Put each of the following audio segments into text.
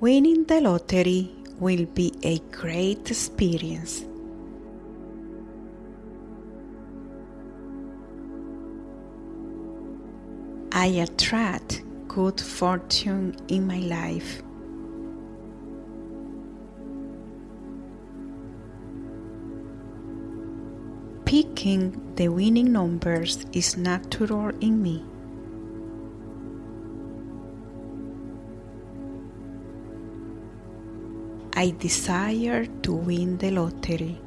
Winning the lottery will be a great experience. I attract good fortune in my life. Picking the winning numbers is natural in me. I desire to win the lottery.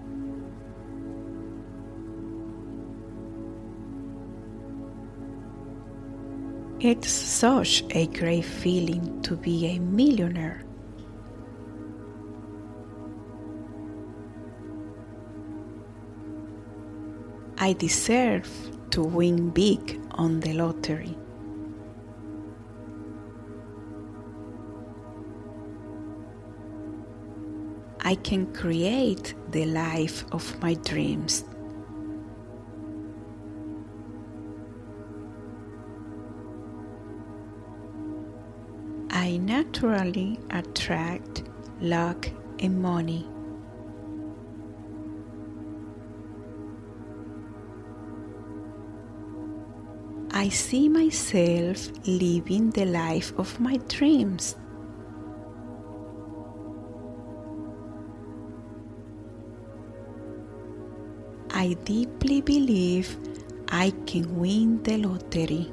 It's such a great feeling to be a millionaire. I deserve to win big on the lottery. I can create the life of my dreams. I naturally attract luck and money. I see myself living the life of my dreams. I deeply believe I can win the lottery.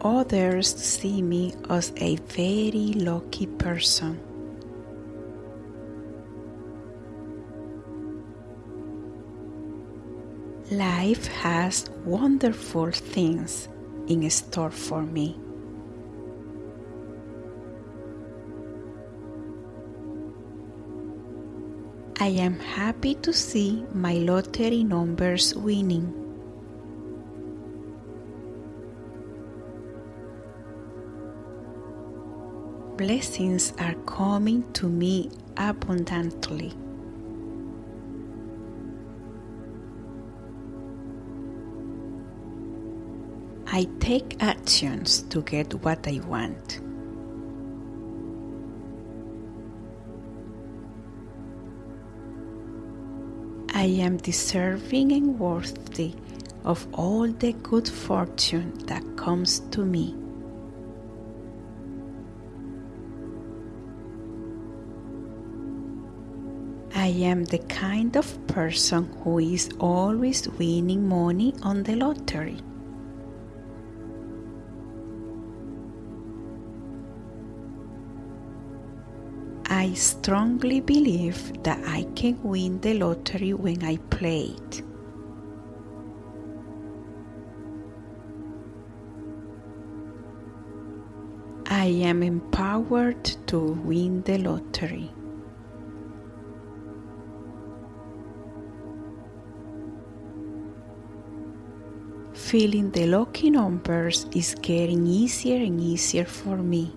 Others see me as a very lucky person. Life has wonderful things in store for me. I am happy to see my lottery numbers winning. Blessings are coming to me abundantly. I take actions to get what I want. I am deserving and worthy of all the good fortune that comes to me. I am the kind of person who is always winning money on the lottery. I strongly believe that I can win the lottery when I play it. I am empowered to win the lottery. Feeling the lucky numbers is getting easier and easier for me.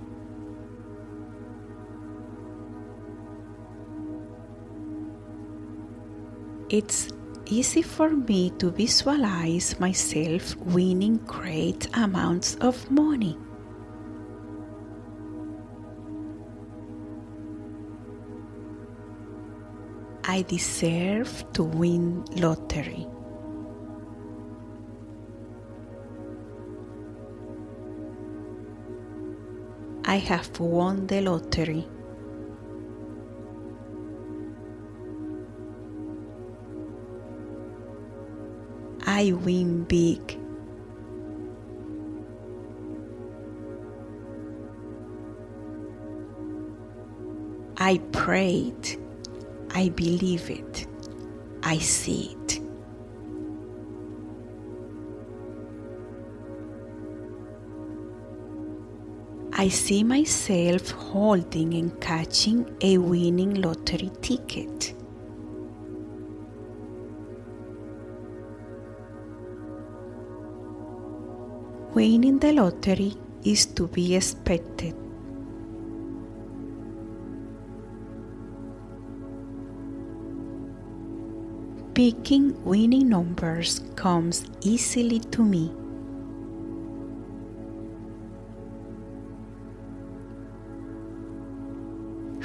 It's easy for me to visualize myself winning great amounts of money. I deserve to win lottery. I have won the lottery. I win big. I prayed. I believe it. I see it. I see myself holding and catching a winning lottery ticket. Winning the lottery is to be expected. Picking winning numbers comes easily to me.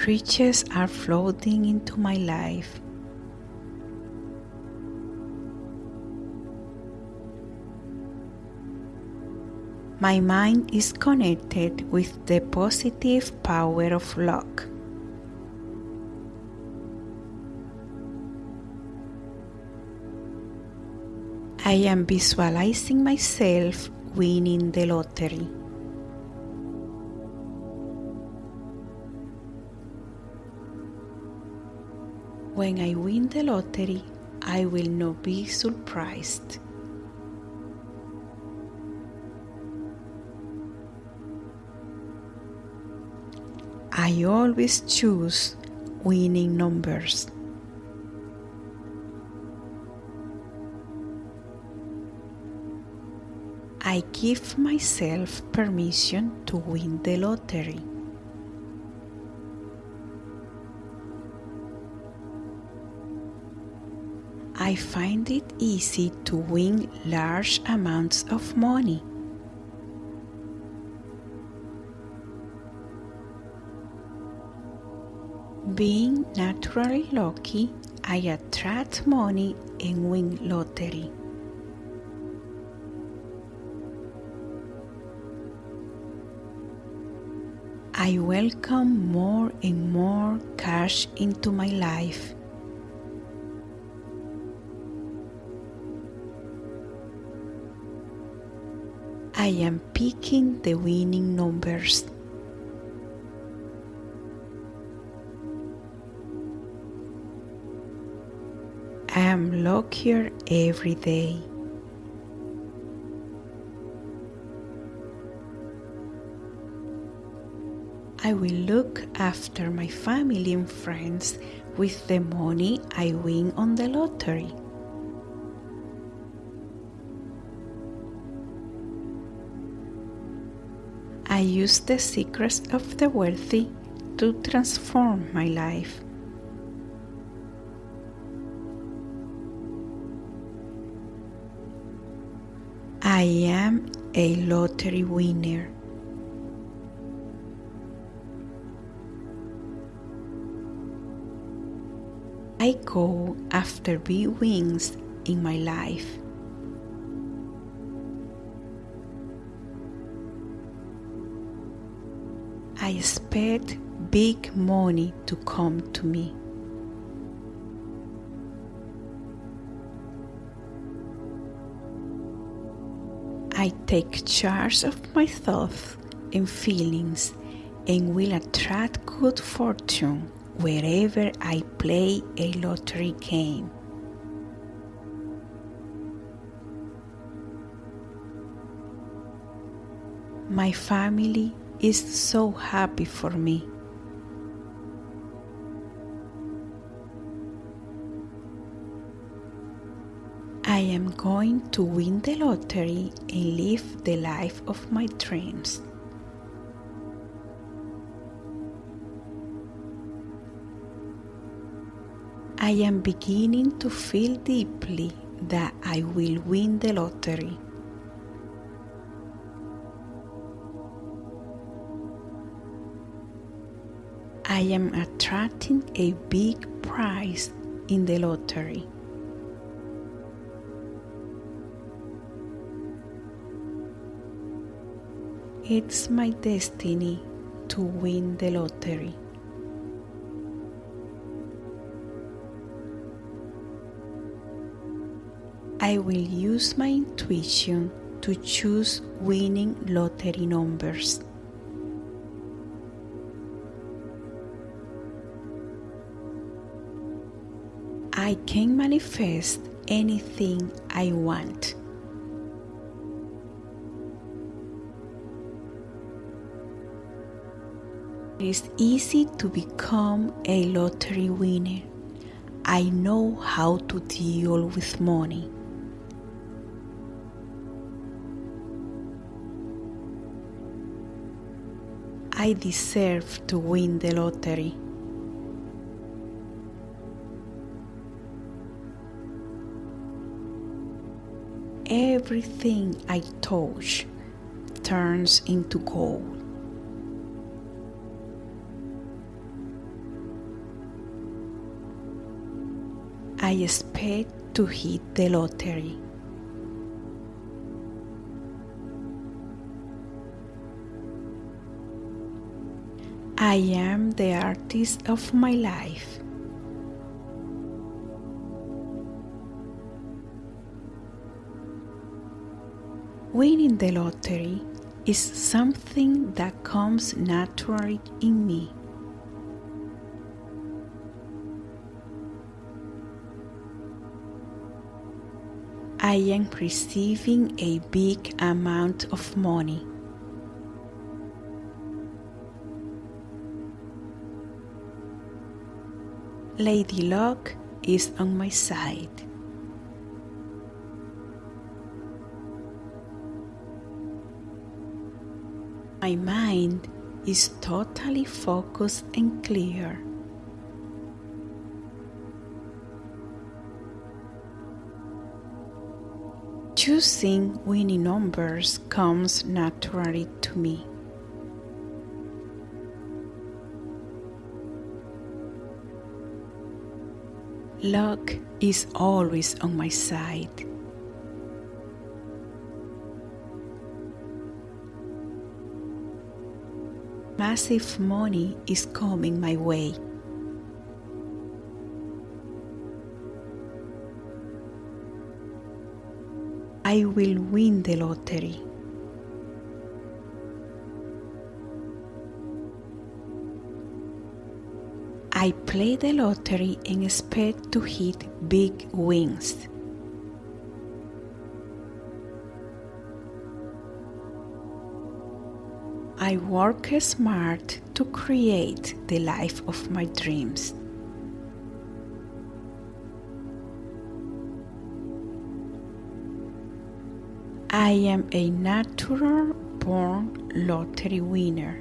Riches are floating into my life My mind is connected with the positive power of luck. I am visualizing myself winning the lottery. When I win the lottery, I will not be surprised. I always choose winning numbers. I give myself permission to win the lottery. I find it easy to win large amounts of money. Being naturally lucky, I attract money and win lottery. I welcome more and more cash into my life. I am picking the winning numbers. I am luckier every day. I will look after my family and friends with the money I win on the lottery. I use the secrets of the wealthy to transform my life. I am a lottery winner. I go after big wins in my life. I expect big money to come to me. I take charge of my thoughts and feelings and will attract good fortune wherever I play a lottery game. My family is so happy for me. I am going to win the lottery and live the life of my dreams. I am beginning to feel deeply that I will win the lottery. I am attracting a big prize in the lottery. It's my destiny to win the lottery. I will use my intuition to choose winning lottery numbers. I can manifest anything I want. It is easy to become a lottery winner. I know how to deal with money. I deserve to win the lottery. Everything I touch turns into gold. I expect to hit the lottery. I am the artist of my life. Winning the lottery is something that comes naturally in me. I am receiving a big amount of money. Lady Luck is on my side. My mind is totally focused and clear. Choosing winning numbers comes naturally to me. Luck is always on my side. Massive money is coming my way. I will win the lottery. I play the lottery and expect to hit big wins. I work smart to create the life of my dreams. I am a natural born lottery winner.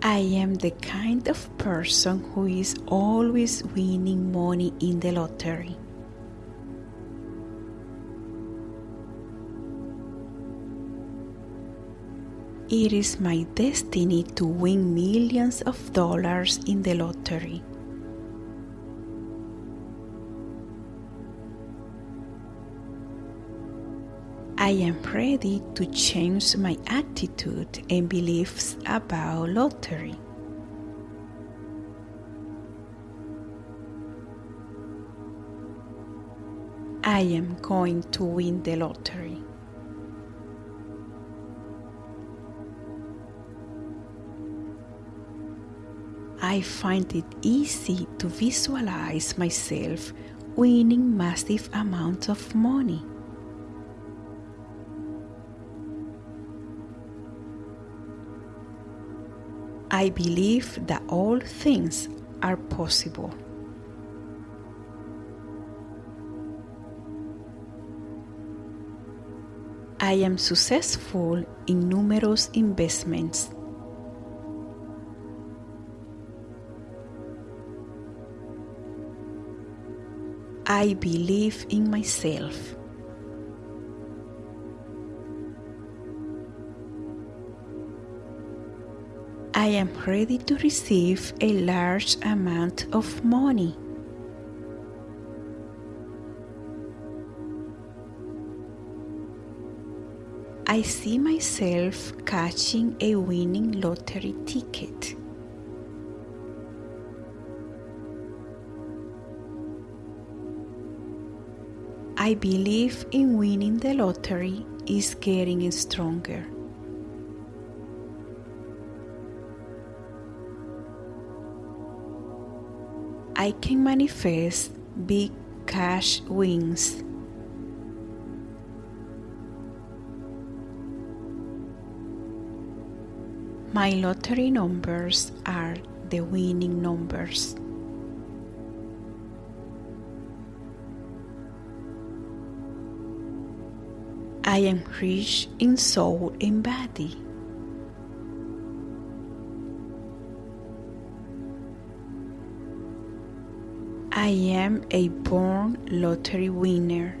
I am the kind of person who is always winning money in the lottery. It is my destiny to win millions of dollars in the lottery. I am ready to change my attitude and beliefs about lottery. I am going to win the lottery. I find it easy to visualize myself winning massive amounts of money. I believe that all things are possible. I am successful in numerous investments. I believe in myself. I am ready to receive a large amount of money. I see myself catching a winning lottery ticket. I believe in winning the lottery is getting stronger. I can manifest big cash wins. My lottery numbers are the winning numbers. I am rich in soul and body. I am a born lottery winner.